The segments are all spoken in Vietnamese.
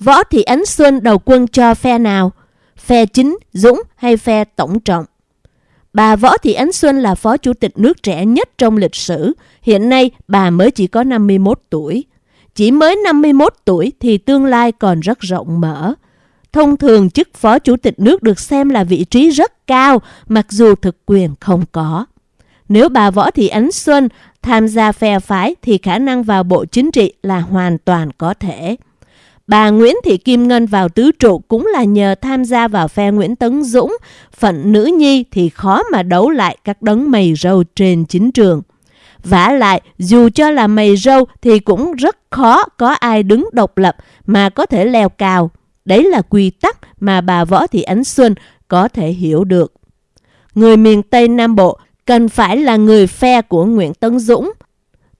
Võ Thị Ánh Xuân đầu quân cho phe nào? Phe chính, Dũng hay phe tổng trọng? Bà Võ Thị Ánh Xuân là phó chủ tịch nước trẻ nhất trong lịch sử. Hiện nay bà mới chỉ có 51 tuổi. Chỉ mới 51 tuổi thì tương lai còn rất rộng mở. Thông thường chức phó chủ tịch nước được xem là vị trí rất cao mặc dù thực quyền không có. Nếu bà Võ Thị Ánh Xuân tham gia phe phái thì khả năng vào bộ chính trị là hoàn toàn có thể. Bà Nguyễn Thị Kim Ngân vào tứ trụ cũng là nhờ tham gia vào phe Nguyễn Tấn Dũng, phận nữ nhi thì khó mà đấu lại các đấng mày râu trên chính trường. vả lại, dù cho là mày râu thì cũng rất khó có ai đứng độc lập mà có thể leo cao. Đấy là quy tắc mà bà Võ Thị Ánh Xuân có thể hiểu được. Người miền Tây Nam Bộ cần phải là người phe của Nguyễn Tấn Dũng.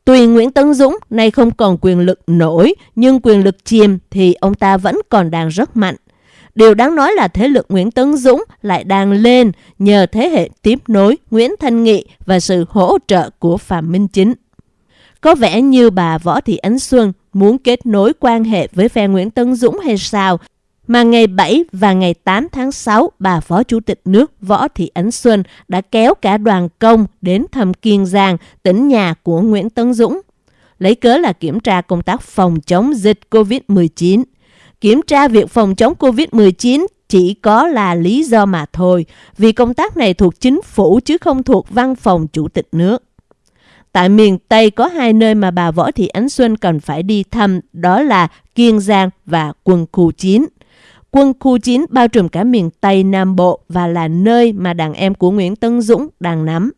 Tuy Nguyễn Tấn Dũng nay không còn quyền lực nổi, nhưng quyền lực chìm thì ông ta vẫn còn đang rất mạnh. Điều đáng nói là thế lực Nguyễn Tấn Dũng lại đang lên nhờ thế hệ tiếp nối Nguyễn Thanh Nghị và sự hỗ trợ của Phạm Minh Chính. Có vẻ như bà Võ Thị Ánh Xuân muốn kết nối quan hệ với phe Nguyễn Tấn Dũng hay sao mà ngày 7 và ngày 8 tháng 6, bà Phó Chủ tịch nước Võ Thị Ánh Xuân đã kéo cả đoàn công đến thăm Kiên Giang, tỉnh nhà của Nguyễn Tấn Dũng. Lấy cớ là kiểm tra công tác phòng chống dịch COVID-19. Kiểm tra việc phòng chống COVID-19 chỉ có là lý do mà thôi, vì công tác này thuộc chính phủ chứ không thuộc văn phòng chủ tịch nước. Tại miền Tây có hai nơi mà bà Võ Thị Ánh Xuân cần phải đi thăm, đó là Kiên Giang và quân khu 9. Quân khu 9 bao trùm cả miền Tây Nam Bộ và là nơi mà đàn em của Nguyễn Tân Dũng đang nắm.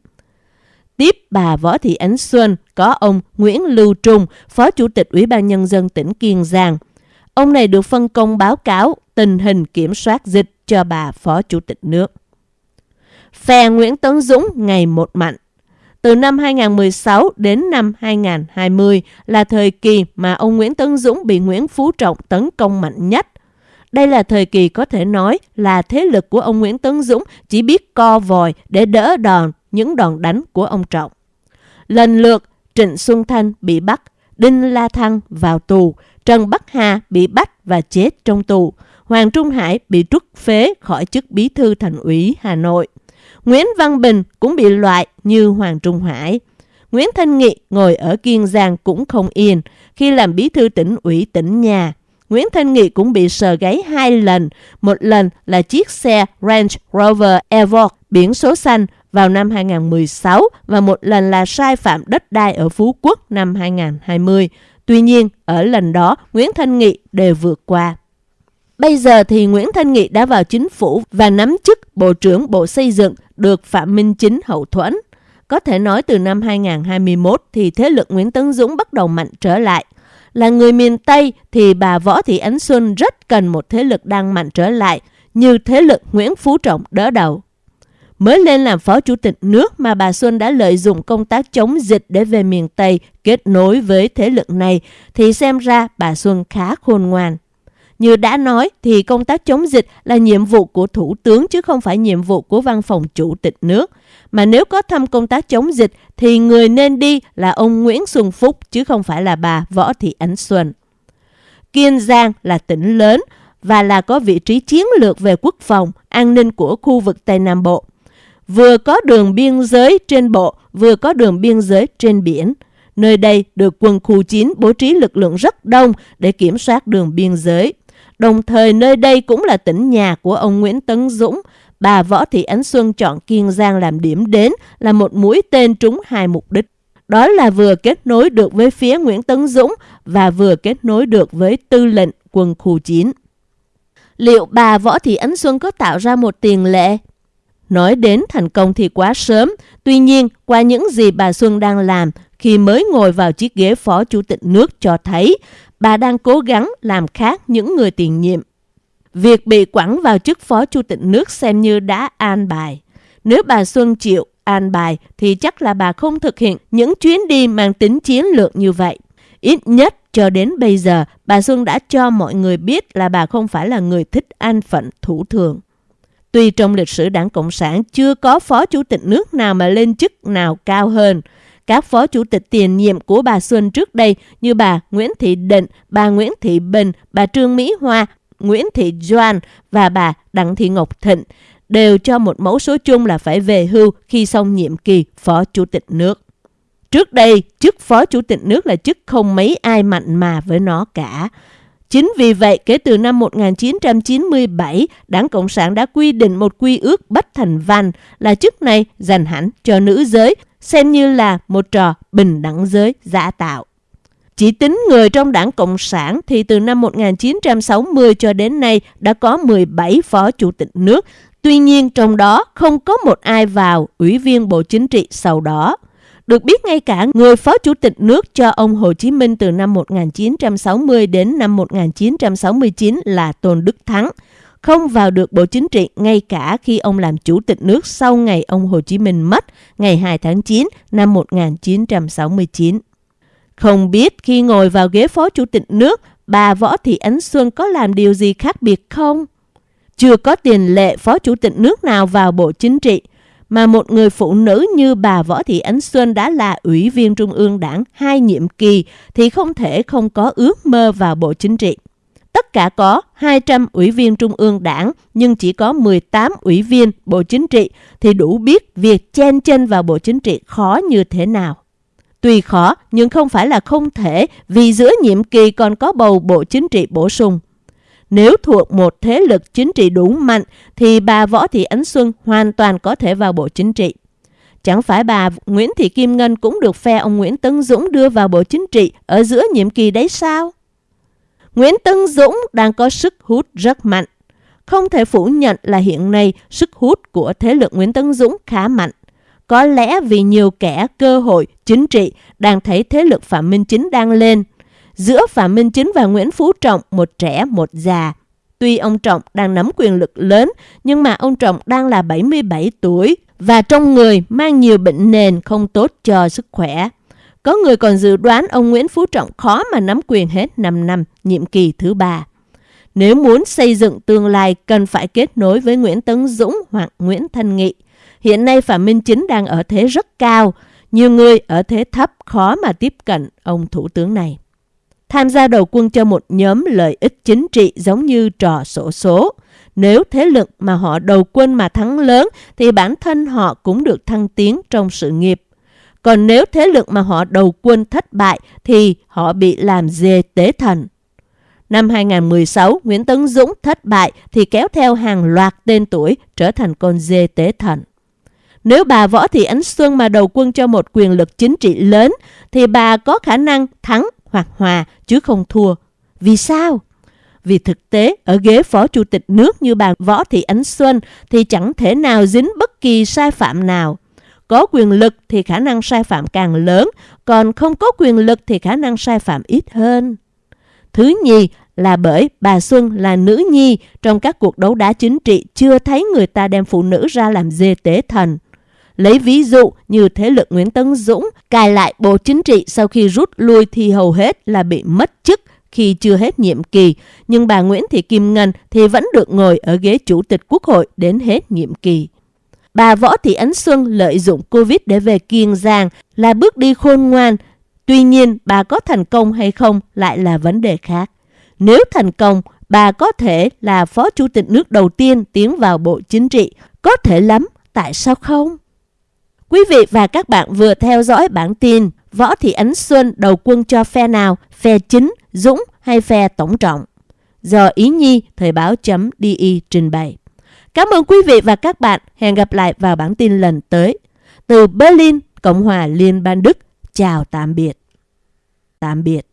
Tiếp bà Võ Thị Ánh Xuân có ông Nguyễn Lưu Trung, Phó Chủ tịch Ủy ban Nhân dân tỉnh Kiên Giang. Ông này được phân công báo cáo tình hình kiểm soát dịch cho bà Phó Chủ tịch nước. Phe Nguyễn Tấn Dũng ngày một mạnh. Từ năm 2016 đến năm 2020 là thời kỳ mà ông Nguyễn Tấn Dũng bị Nguyễn Phú Trọng tấn công mạnh nhất đây là thời kỳ có thể nói là thế lực của ông Nguyễn Tấn Dũng chỉ biết co vòi để đỡ đòn những đòn đánh của ông Trọng. Lần lượt, Trịnh Xuân Thanh bị bắt, Đinh La Thăng vào tù, Trần Bắc Hà bị bắt và chết trong tù, Hoàng Trung Hải bị trút phế khỏi chức bí thư thành ủy Hà Nội. Nguyễn Văn Bình cũng bị loại như Hoàng Trung Hải. Nguyễn Thanh Nghị ngồi ở Kiên Giang cũng không yên khi làm bí thư tỉnh ủy tỉnh nhà Nguyễn Thanh Nghị cũng bị sờ gáy hai lần. Một lần là chiếc xe Range Rover Evoque biển số xanh vào năm 2016 và một lần là sai phạm đất đai ở Phú Quốc năm 2020. Tuy nhiên, ở lần đó, Nguyễn Thanh Nghị đều vượt qua. Bây giờ thì Nguyễn Thanh Nghị đã vào chính phủ và nắm chức Bộ trưởng Bộ Xây dựng được Phạm Minh Chính hậu thuẫn. Có thể nói từ năm 2021 thì thế lực Nguyễn Tấn Dũng bắt đầu mạnh trở lại – là người miền Tây thì bà Võ Thị Ánh Xuân rất cần một thế lực đang mạnh trở lại, như thế lực Nguyễn Phú Trọng đỡ đầu. Mới lên làm phó chủ tịch nước mà bà Xuân đã lợi dụng công tác chống dịch để về miền Tây kết nối với thế lực này, thì xem ra bà Xuân khá khôn ngoan. Như đã nói thì công tác chống dịch là nhiệm vụ của Thủ tướng chứ không phải nhiệm vụ của văn phòng chủ tịch nước. Mà nếu có thăm công tác chống dịch thì người nên đi là ông Nguyễn Xuân Phúc chứ không phải là bà Võ Thị Ánh Xuân. Kiên Giang là tỉnh lớn và là có vị trí chiến lược về quốc phòng, an ninh của khu vực Tây Nam Bộ. Vừa có đường biên giới trên bộ, vừa có đường biên giới trên biển. Nơi đây được quân khu 9 bố trí lực lượng rất đông để kiểm soát đường biên giới. Đồng thời nơi đây cũng là tỉnh nhà của ông Nguyễn Tấn Dũng. Bà Võ Thị Ánh Xuân chọn Kiên Giang làm điểm đến là một mũi tên trúng hai mục đích. Đó là vừa kết nối được với phía Nguyễn Tấn Dũng và vừa kết nối được với tư lệnh quân khu 9. Liệu bà Võ Thị Ánh Xuân có tạo ra một tiền lệ? Nói đến thành công thì quá sớm, tuy nhiên qua những gì bà Xuân đang làm khi mới ngồi vào chiếc ghế phó chủ tịch nước cho thấy bà đang cố gắng làm khác những người tiền nhiệm. Việc bị quẳng vào chức phó chủ tịch nước xem như đã an bài. Nếu bà Xuân chịu an bài thì chắc là bà không thực hiện những chuyến đi mang tính chiến lược như vậy. Ít nhất cho đến bây giờ, bà Xuân đã cho mọi người biết là bà không phải là người thích an phận thủ thường. Tuy trong lịch sử đảng Cộng sản chưa có phó chủ tịch nước nào mà lên chức nào cao hơn, các phó chủ tịch tiền nhiệm của bà Xuân trước đây như bà Nguyễn Thị Định, bà Nguyễn Thị Bình, bà Trương Mỹ Hoa, Nguyễn Thị Doan và bà Đặng Thị Ngọc Thịnh đều cho một mẫu số chung là phải về hưu khi xong nhiệm kỳ phó chủ tịch nước. Trước đây, chức phó chủ tịch nước là chức không mấy ai mạnh mà với nó cả. Chính vì vậy, kể từ năm 1997, Đảng Cộng sản đã quy định một quy ước bất thành văn là chức này dành hẳn cho nữ giới, xem như là một trò bình đẳng giới giả tạo. Chỉ tính người trong đảng Cộng sản thì từ năm 1960 cho đến nay đã có 17 phó chủ tịch nước. Tuy nhiên trong đó không có một ai vào ủy viên Bộ Chính trị sau đó. Được biết ngay cả người phó chủ tịch nước cho ông Hồ Chí Minh từ năm 1960 đến năm 1969 là Tôn Đức Thắng, không vào được Bộ Chính trị ngay cả khi ông làm chủ tịch nước sau ngày ông Hồ Chí Minh mất ngày 2 tháng 9 năm 1969. Không biết khi ngồi vào ghế phó chủ tịch nước, bà Võ Thị Ánh Xuân có làm điều gì khác biệt không? Chưa có tiền lệ phó chủ tịch nước nào vào Bộ Chính trị, mà một người phụ nữ như bà Võ Thị Ánh Xuân đã là ủy viên Trung ương Đảng hai nhiệm kỳ thì không thể không có ước mơ vào Bộ Chính trị. Tất cả có 200 ủy viên Trung ương Đảng, nhưng chỉ có 18 ủy viên Bộ Chính trị thì đủ biết việc chen chân vào Bộ Chính trị khó như thế nào. Tuy khó, nhưng không phải là không thể, vì giữa nhiệm kỳ còn có bầu Bộ Chính trị bổ sung. Nếu thuộc một thế lực chính trị đủ mạnh, thì bà Võ Thị Ánh Xuân hoàn toàn có thể vào Bộ Chính trị. Chẳng phải bà Nguyễn Thị Kim Ngân cũng được phe ông Nguyễn Tấn Dũng đưa vào Bộ Chính trị ở giữa nhiệm kỳ đấy sao? Nguyễn Tân Dũng đang có sức hút rất mạnh. Không thể phủ nhận là hiện nay sức hút của thế lực Nguyễn Tân Dũng khá mạnh. Có lẽ vì nhiều kẻ cơ hội chính trị đang thấy thế lực Phạm Minh Chính đang lên. Giữa Phạm Minh Chính và Nguyễn Phú Trọng, một trẻ một già. Tuy ông Trọng đang nắm quyền lực lớn, nhưng mà ông Trọng đang là 77 tuổi và trong người mang nhiều bệnh nền không tốt cho sức khỏe. Có người còn dự đoán ông Nguyễn Phú Trọng khó mà nắm quyền hết 5 năm, nhiệm kỳ thứ ba. Nếu muốn xây dựng tương lai cần phải kết nối với Nguyễn Tấn Dũng hoặc Nguyễn Thanh Nghị. Hiện nay Phạm Minh Chính đang ở thế rất cao, nhiều người ở thế thấp khó mà tiếp cận ông thủ tướng này. Tham gia đầu quân cho một nhóm lợi ích chính trị giống như trò sổ số. Nếu thế lực mà họ đầu quân mà thắng lớn thì bản thân họ cũng được thăng tiến trong sự nghiệp. Còn nếu thế lực mà họ đầu quân thất bại thì họ bị làm dê tế thần. Năm 2016, Nguyễn Tấn Dũng thất bại thì kéo theo hàng loạt tên tuổi trở thành con dê tế thần. Nếu bà Võ Thị Ánh Xuân mà đầu quân cho một quyền lực chính trị lớn thì bà có khả năng thắng hoặc hòa chứ không thua. Vì sao? Vì thực tế ở ghế phó chủ tịch nước như bà Võ Thị Ánh Xuân thì chẳng thể nào dính bất kỳ sai phạm nào. Có quyền lực thì khả năng sai phạm càng lớn, còn không có quyền lực thì khả năng sai phạm ít hơn. Thứ nhì là bởi bà Xuân là nữ nhi trong các cuộc đấu đá chính trị chưa thấy người ta đem phụ nữ ra làm dê tế thần. Lấy ví dụ như thế lực Nguyễn Tấn Dũng cài lại Bộ Chính trị sau khi rút lui thì hầu hết là bị mất chức khi chưa hết nhiệm kỳ, nhưng bà Nguyễn Thị Kim Ngân thì vẫn được ngồi ở ghế Chủ tịch Quốc hội đến hết nhiệm kỳ. Bà Võ Thị Ánh Xuân lợi dụng Covid để về Kiên Giang là bước đi khôn ngoan. Tuy nhiên, bà có thành công hay không lại là vấn đề khác. Nếu thành công, bà có thể là Phó Chủ tịch nước đầu tiên tiến vào Bộ Chính trị. Có thể lắm, tại sao không? Quý vị và các bạn vừa theo dõi bản tin Võ Thị Ánh Xuân đầu quân cho phe nào, phe chính, Dũng hay phe tổng trọng? Do Ý Nhi, Thời báo.di trình bày. Cảm ơn quý vị và các bạn. Hẹn gặp lại vào bản tin lần tới. Từ Berlin, Cộng hòa Liên bang Đức. Chào tạm biệt. Tạm biệt.